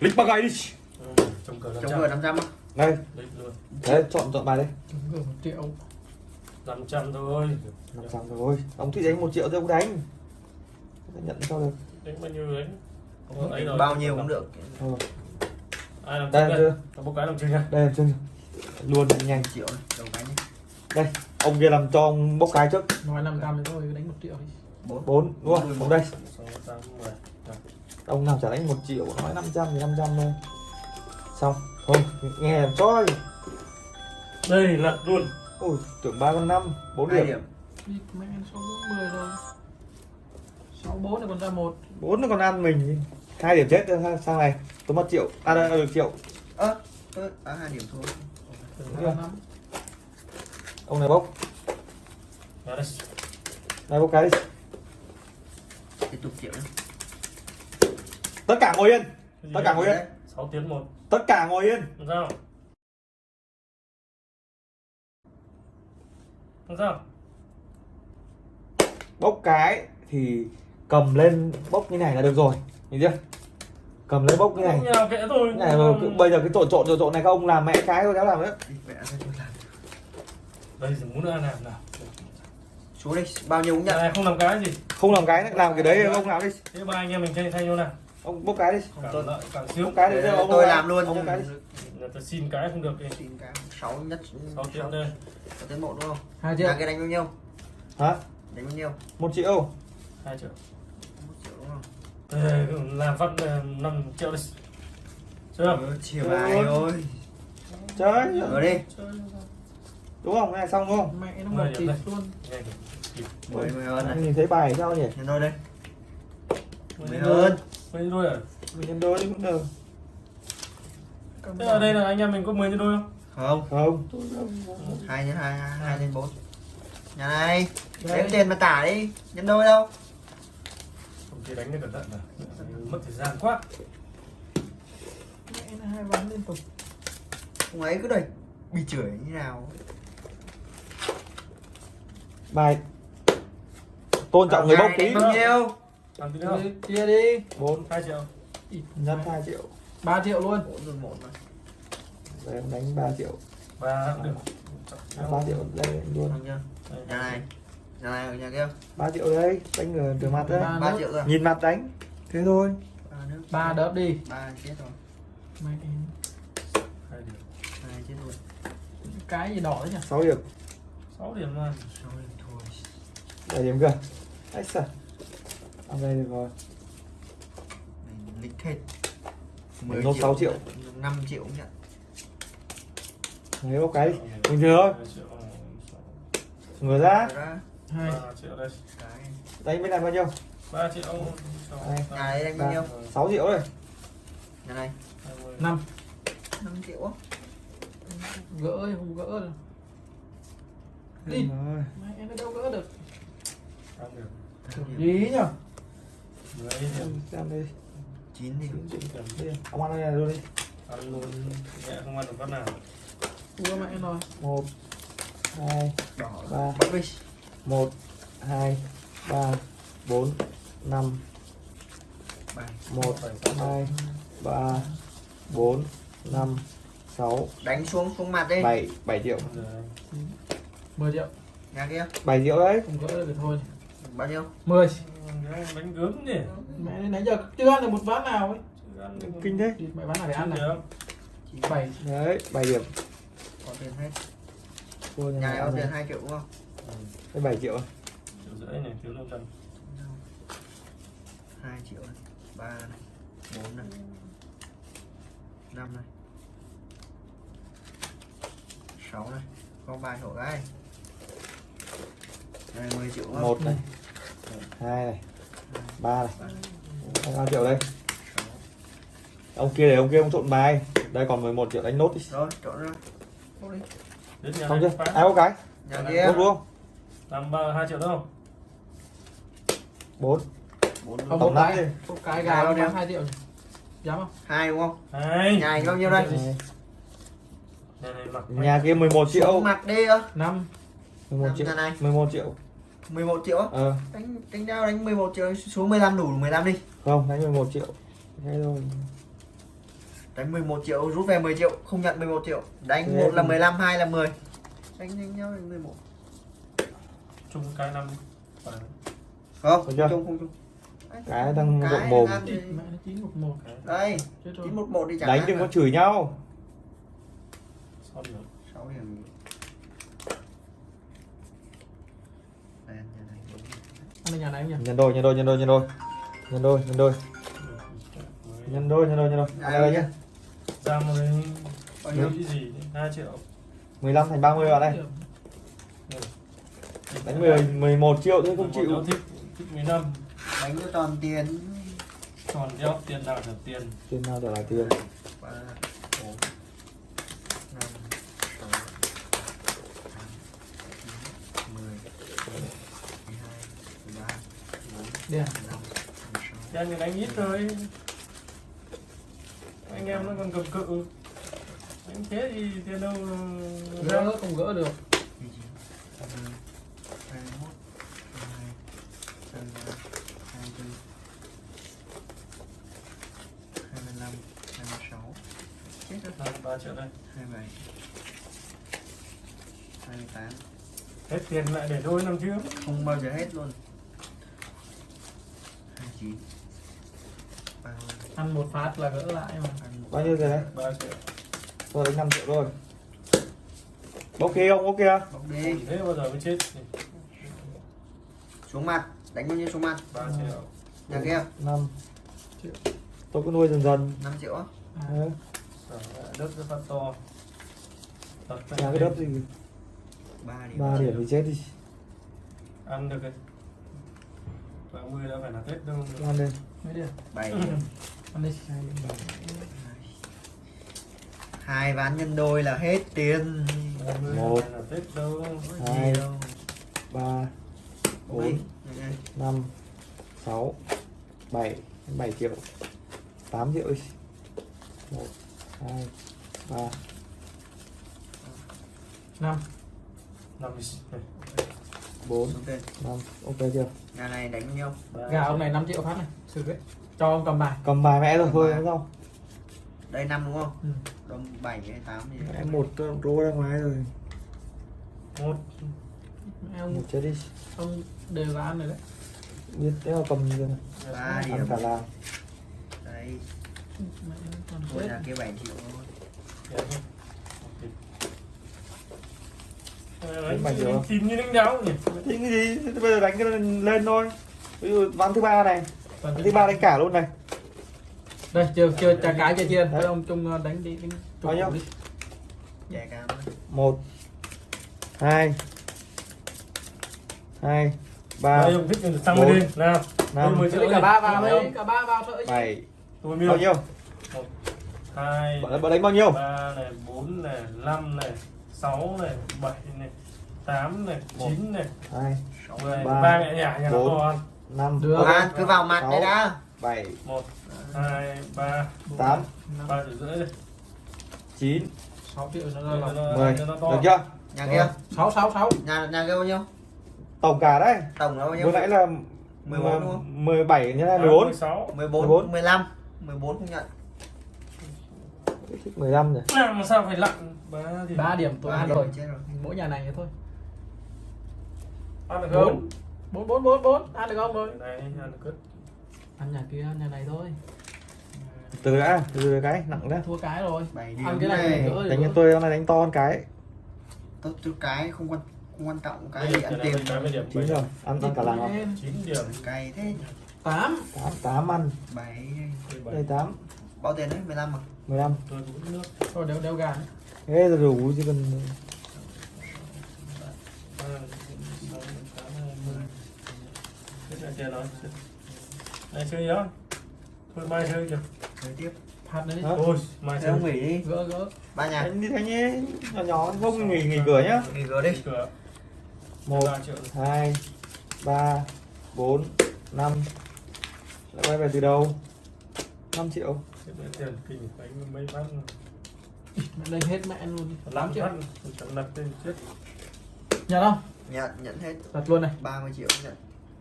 lịch bạc gầy đi Trồng cờ chống vừa 500 á. Đây đấy chọn chọn bài đây. Chúng cửa một triệu. 500 thôi. 500 rồi ông thích đánh một triệu thì ông đánh. Nhận cho được. Đánh bao nhiêu đấy? Ờ, ấy rồi. bao nhiêu cũng được. Thôi, Ai làm đây đây? Chưa một cái làm chưa nha đây làm chưa luôn nhanh. Triệu đầu cái đây ông kia làm cho ông bốc cái trước. Nói 500 thì thôi đánh một triệu đi. Bốn. Bốn đúng không? Ông đây. 6, 8, 10 ông nào trả đánh một triệu nói 500 thì 500 thôi. Xong thôi nghe làm cho đi. Đây lật luôn. Ui tưởng ba con năm bốn hai điểm. điểm. Đi mẹ nó 640 rồi. 64 này còn ra một. Bốn nó còn ăn mình. Hai điểm chết thôi, sang này. Tôi mất triệu. À đây được triệu. Ơ ơ à, hai điểm thôi. Ông này bốc. Đó đây. Này bốc cái đi. Tiếp tục triệu nhé tất cả ngồi yên. Tất cả ngồi yên. 6 tiếng một. Tất cả ngồi yên. Làm sao? Làm sao? Bốc cái thì cầm lên bốc như này là được rồi. Nhìn chưa? Cầm lên bốc như này. Không nhà kệ thôi. Cái này mà cứ- bây giờ cái trộn trộn trộn này các ông làm mẹ cái thôi đéo làm nữa làm. Đây thì muốn ăn làm nào. Xuống đây bao nhiêu cũng nhận. Này không làm cái gì. Không làm cái nữa, làm cái đấy ông làm đi. Thế ba anh em mình thay thay nhau nào ông bốc cái đi. Cả cả xíu bốc cái đi tôi ông làm, luôn. Ông cái đi. Tôi xin cái không được thì xin cái. Sáu nhất sáu triệu đây. có tiến đúng không? Hai triệu. Cái đánh bao nhiêu? Hả? Đánh bao nhiêu? Một triệu. Hai triệu. Một triệu đúng không, làm phát ờ, năm triệu đi. Chưa chiều ai ơi chơi. Rồi đi. Chơi đúng không? Này xong không? Mẹ nó mở kịp luôn. Mười mười. Ơn này. Nhìn thấy bài sao nhỉ? Nhìn thôi đây. Mười ơn. 10 đôi à? Mình nhân đôi đi cũng được. Thế ở đây là anh em mình có 10 nhân đôi không? Không. Không. Hai nhân 2, 2 nhân bốn. Nhà này Lấy tiền mà trả đi Nhân đôi đâu? Không chỉ đánh cái cẩn thận à Mất thời gian quá. Mẹ là hai ván liên tục. Ông ấy cứ đẩy Bị chửi như nào? Bài. Tôn trọng à, người bốc tí Bao nhiêu? Làm tí nữa Chia- chia đi bốn 2 triệu. Nhân hai triệu. 3 triệu luôn. Bốn rồi một mà đấy ông đánh 3 triệu. Và cũng được ba triệu đây luôn nhà này nhà này ở nhà kia. 3 triệu đấy đánh người từ mặt đấy Ba ba nước. triệu rồi. Nhìn mặt đánh. Thế thôi. Ba nước ba đớp đi. Ba chết rồi. Mẹ hai điểm. Hai chết rồi cái gì đỏ đấy nhỉ? 6 điểm. 6 điểm mà rồi thôi 7 điểm cơ. Ấy sao ăn đây được rồi. Mình lịch hết. Mình nốt 6 triệu. 5 triệu cũng nhận. Lấy bốc cái đi bình thường thôi. Triệu, người ra. Hai. Ba triệu đây. Cái. Đánh bên này bao nhiêu? 3 triệu. Sáu, Đây. nhà này đánh bao nhiêu? 6 triệu rồi nhà này. Hai mươi. năm 5 triệu á. Gỡ thì không gỡ được Đi. rồi mẹ nó đâu gỡ được? Gì nhỉ điểm xem đi. 9 thì chín đi ông ăn này luôn đi. Ăn luôn. Mẹ không ăn được phát nào. Ua mẹ rồi. Một hai đỏ. Ba. đi. một hai ba bốn năm. Bài một hai ba bốn năm sáu. Đánh xuống xuống mặt đi. Bảy bảy triệu. 10 triệu. Nhà kia. Bảy triệu đấy. Không gỡ được thì thôi. Bao nhiêu? 10 đánh gớm nhỉ? Mẹ nãy giờ chưa ăn được một ván nào ấy. Ăn được kinh thế. mẹ ván nào để ăn này. bảy. Đấy bảy điểm. Có tiền hết. Nhà này có tiền. 2 triệu đúng không? Cái bảy triệu triệu rưỡi này thiếu năm trăm. 2 triệu này 3 này 4 này 5 này 6 này. Có bài sổ cái này 10 triệu một này hai này. Ba này. Bao triệu đây. Ông kia để ông kia ông trộn bài. Đây còn 11 triệu đánh nốt đi. Rồi trộn ra. Xong chưa? Ai có cái? Nhà kia. Đúng không làm hai triệu đúng không? Bốn. 4 không Tổng cái. đi. cái Gà bao không nhiêu? 2 triệu. Nhỉ? dám không? Hai đúng không? Hai. Nhà bao nhiêu đây? Này, nhà này mặc nhà kia 11 triệu. Xuống mặt đi ơ. 5 11 triệu. này. 11 triệu 11 triệu á. Ờ. Đánh đánh đao đánh 11 triệu xuống 15 đủ 15 đi. Không đánh 11 triệu. Thế thôi. Đánh 11 triệu rút về 10 triệu không nhận 11 triệu. Đánh Thế một là thì- 15 hai là 10 đánh nhanh nhau đánh 11 chung cái năm và không? Được chưa? không chung. Cái đang Cái rộng mồm. thì- nó chín một một đây chết rồi. 911 đi chẳng Đánh đừng có chửi nhau. son nữa sáu điểm Đèn nhà này đúng. Ở nhà này anh nhỉ Nhân đôi, nhân đôi, nhân đôi, nhân đôi. Nhân đôi, nhân đôi. Nhân đôi, nhân đôi, nhân đôi. Ai Đây đây nhá? ra cái Bao nhiêu? cái gì hai triệu 15 thành 30 bạn đây. Đánh 10 11 triệu thôi không chịu. thích thích 15 đánh cho toàn tiền còn đeo tiền nào trả tiền Trên nào trở lại tiền. ba bốn năm sáu tám chín mười mười hai mười ba sáu cho anh đánh ít thôi. Anh em nó còn cầm cự. Anh thế thì tiền đâu ra. gỡ không gỡ được. Hai mươi chín hai mươi hai mươi mốt hai mươi hai hai mươi ba hai mươi bốn hai mươi lăm hai mươi sáu chết rồi là ba triệu đây. Hai mươi bảy hai mươi tám. Hết tiền lại để đôi năm trước. Không bao giờ hết luôn chín ăn một phát là gỡ lại mà. Bao nhiêu tiền đấy ba triệu tôi đánh năm triệu thôi. Bốc kia không? Bốc kia bốc đi thế bao giờ mới chết xuống mặt. Đánh bao nhiêu xuống mặt? Ba triệu. Nhà kia. Năm. Triệu. Tôi cứ nuôi dần dần. Năm triệu á? Ừ. đất rất phát to. Nhà cái đất gì ba điểm. ba điểm thì chết đi. Ăn được rồi 30 đã phải là Tết đâu. Ăn lên. Mấy đi. 7. Ăn đi. 2 ván nhân đôi là hết tiền. 1 hai Tết đâu. 2 3 4 5 6 7 7 triệu. 8 triệu. 1 2 3 5 5 4 xuống tiền 5 ok chưa? Nhà này đánh bao nhiêu gà ông này 5 triệu phát này xử ấy cho ông cầm bài. Cầm bài mẹ rồi thôi không? Đây năm đúng không? Ừ. đồng 7 hay 8 gì? Mẹ một rô ra ngoài rồi. Một. Ông một chết đi. ông đều là ăn rồi đấy. Biết thế mà cầm rồi? Ba ăn điểm. cả làng. Đây. Nó còn nhà kia 7 triệu thôi Anh tìm như đánh đáo nhỉ? Tính cái gì? Bây giờ đánh cái lên thôi. Ví dụ ván thứ ba này. Ván thứ ba đánh cả luôn này. Đây chưa chưa trả cái chưa chia Đấy. Ông chung ờ, đánh đi đánh Bao nhiêu? thôi. một hai hai ba ông thích thì tăng lên đi. Nào. năm Tôi mới cả ba vào đấy cả ba vào thôi. Bảy. Tôi bao nhiêu? Hai bạn bạn đánh bao nhiêu? ba này bốn này năm này sáu này bảy này tám này Một. chín này hai Sáu. mười ba, ba mẹ nhà nhà nó bốn. to ăn năm Được. à, cứ vào mặt Sáu. đây đã bảy một hai ba tám năm, ba triệu rưỡi đi chín sáu triệu nó Cho ra là nó- mười cho nó được to chưa nhà kia sáu sáu sáu nhà nhà kia bao nhiêu tổng cả đấy tổng là bao nhiêu vừa nãy là 14 đúng không? 17 nhân hai À, 14 16 14 14. 15 14 không nhận 15 rồi. Làm sao phải lặn? Ba thì ba điểm tôi ăn điểm rồi rồi. Mỗi nhà này thôi. Ăn được không? Bốn bốn bốn bốn. Ăn được không rồi? Này ăn được cất. Ăn nhà kia ăn nhà này thôi. Từ đã từ từ cái nặng đấy. Thua cái rồi. 7 ăn điểm cái này này. đánh cho gỡ. tôi hôm nay đánh to hơn cái. Tốt chút cái không quan không quan trọng cái gì ăn tiền. điểm chín rồi ăn ăn cả làng. 9 điểm. Cay thế tám. Tám tám ăn. 7 đây tám bao tiền đấy? 15 à 15 tôi uống nước. Thôi đeo đeo gà thế là đủ chứ cần rồi này chơi gì đó thôi mai chơi chưa chơi tiếp. Đi. Hả? thôi mai chơi. nghỉ đi. Gỡ gỡ. Ba nhà. Đánh đi thanh nhé. Nhỏ nhỏ không nghỉ nghỉ cửa nhá. Nghỉ cửa đi. Cửa. Một hai ba bốn năm. Lại quay về từ đầu 5 triệu Thế tiền kinh phải mấy phát mẹ lên hết mẹ luôn đi. Lắm triệu chẳng đặt lên chết. Nhận không? Nhận nhận hết. Đặt luôn này. 30 triệu nhận.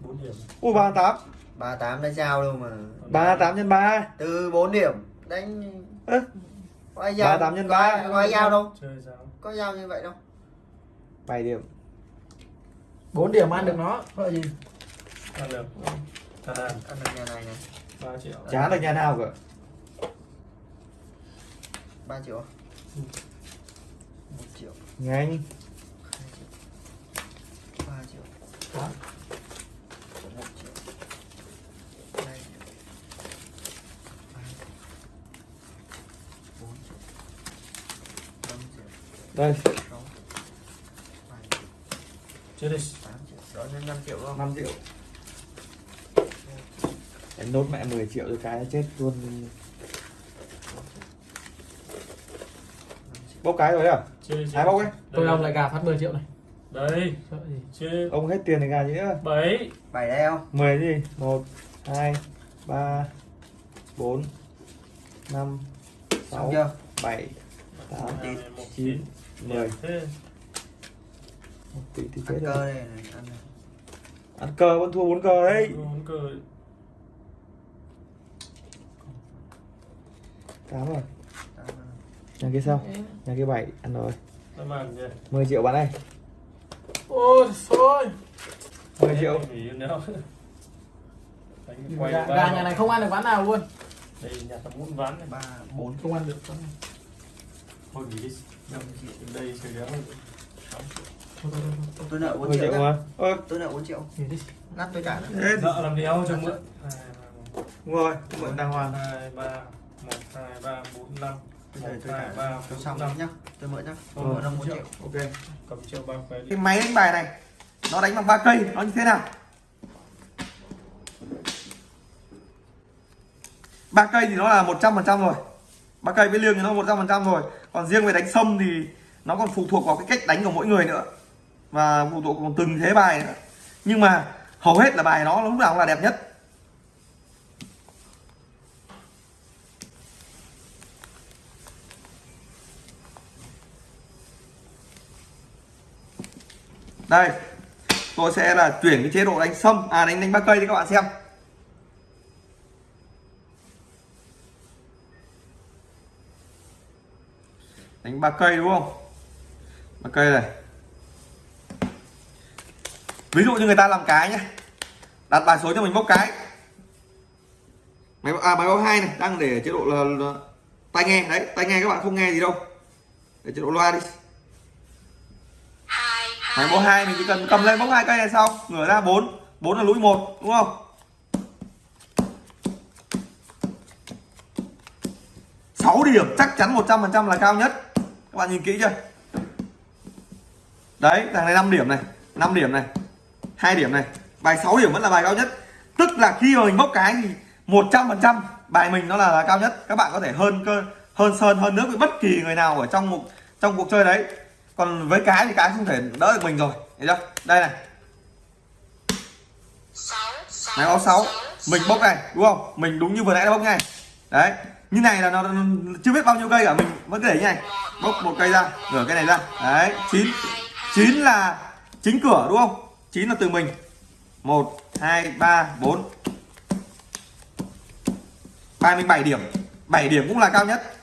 4 điểm. Ui ba tám. 38 đã trao đâu mà. ba tám nhân ba. Từ 4 điểm đánh Ơ, có ai ba giao tám nhân có ba. ai- có ai giao đâu? Chơi sao? Có giao như vậy đâu. 7 điểm. 4 điểm ăn được nó gọi gì? Ăn được. Ăn được nhà này này. 3 triệu. Chán được nhà nào cả 3 triệu à? Ừ. 1 triệu. Nhanh. 2 triệu. 3 triệu. Đó. 1 triệu. 2 triệu. 3 triệu. 4 triệu. 5 triệu. Đây. 6 7 triệu. Chơi đi. 8 triệu. Đó nên 5 triệu không? 5 triệu. Em nốt mẹ 10 triệu rồi cái chết luôn 5 triệu bốc cái rồi à? Chơi Hai bốc ấy. tôi ông lại gà phát 10 triệu này. Gì? Chơi ông hết tiền thì gà gì nữa 7 7 đây không? 10 gì? 1 2 3 4 5 xong 6 chưa 7 8 1 chín, 10 mười. một tỷ thì chết cơ đây này ăn này. Ăn cờ vẫn thua bốn cờ đấy. Tám rồi Tám rồi. Nhà kia sao? Nhà kia bảy ăn rồi. Nó màn gì 10 triệu bán này ôi thôi 10 triệu. Gà, nhà này không ăn được ván nào luôn. Đây nhà tao muốn ván này. Ba bốn không ăn được ván nào. thôi nghỉ đi. Năm triệu đây chơi đéo. Tôi nợ 4 10 triệu mà. Ơ. Tôi nợ 4 triệu. Nát tôi trả nợ làm đéo cho mượn. Đúng rồi mượn đàng hoàng. Hai ba một hai ba bốn năm bây một giờ tôi trả ba tôi xong năm. nhá. Tôi mượn nhá. Tôi mượn 4 triệu. ok cầm triệu ba cái cái máy đánh bài này nó đánh bằng ba cây nó như thế nào? Ba cây thì nó là một trăm phần trăm rồi. Ba cây với liêng thì nó một trăm phần trăm rồi. Còn riêng về đánh sâm thì nó còn phụ thuộc vào cái cách đánh của mỗi người nữa. Và phụ thuộc vào từng thế bài nữa. Nhưng mà hầu hết là bài nó lúc nào cũng là đẹp nhất đây tôi sẽ là chuyển cái chế độ đánh sâm à đánh đánh ba cây cho các bạn xem. Đánh ba cây đúng không? Ba cây này. Ví dụ như người ta làm cái nhé đặt bài số cho mình bốc cái. Máy à máy báo hai này đang để chế độ là, là tai nghe. Đấy tai nghe các bạn không nghe gì đâu. Để chế độ loa đi máy bốc hai mình chỉ cần cầm lên bốc hai cây này sau ngửa ra bốn. Bốn là lũi một đúng không? Sáu điểm chắc chắn 100% là cao nhất. Các bạn nhìn kỹ chưa? Đấy thằng này 5 điểm này 5 điểm này hai điểm này. Bài 6 điểm vẫn là bài cao nhất. Tức là khi mà mình bốc cái thì 100% bài mình nó là, là cao nhất. Các bạn có thể hơn cơ hơn sơn hơn nước với bất kỳ người nào ở trong một trong cuộc chơi đấy còn với cái thì cái không thể đỡ được mình rồi. Thấy chưa? Đây này. Máy báo 6 mình bốc này đúng không? Mình đúng như vừa nãy nó bốc ngay. Đấy. Như này là nó, chưa biết bao nhiêu cây cả mình vẫn cứ để như này. Bốc một cây ra rửa cái này ra. Đấy chín. Chín là chính cửa đúng không? Chín là từ mình. Một hai ba bốn. 37 điểm. 7 điểm cũng là cao nhất.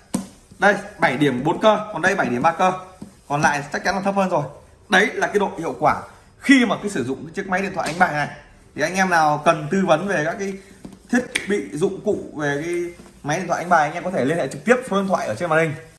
Đây 7 điểm 4 cơ. Còn đây 7 điểm 3 cơ còn lại chắc chắn là thấp hơn rồi. Đấy là cái độ hiệu quả. Khi mà cái sử dụng cái chiếc máy điện thoại đánh bài này, thì anh em nào cần tư vấn về các cái thiết bị dụng cụ về cái máy điện thoại đánh bài anh em có thể liên hệ trực tiếp số điện thoại ở trên màn hình.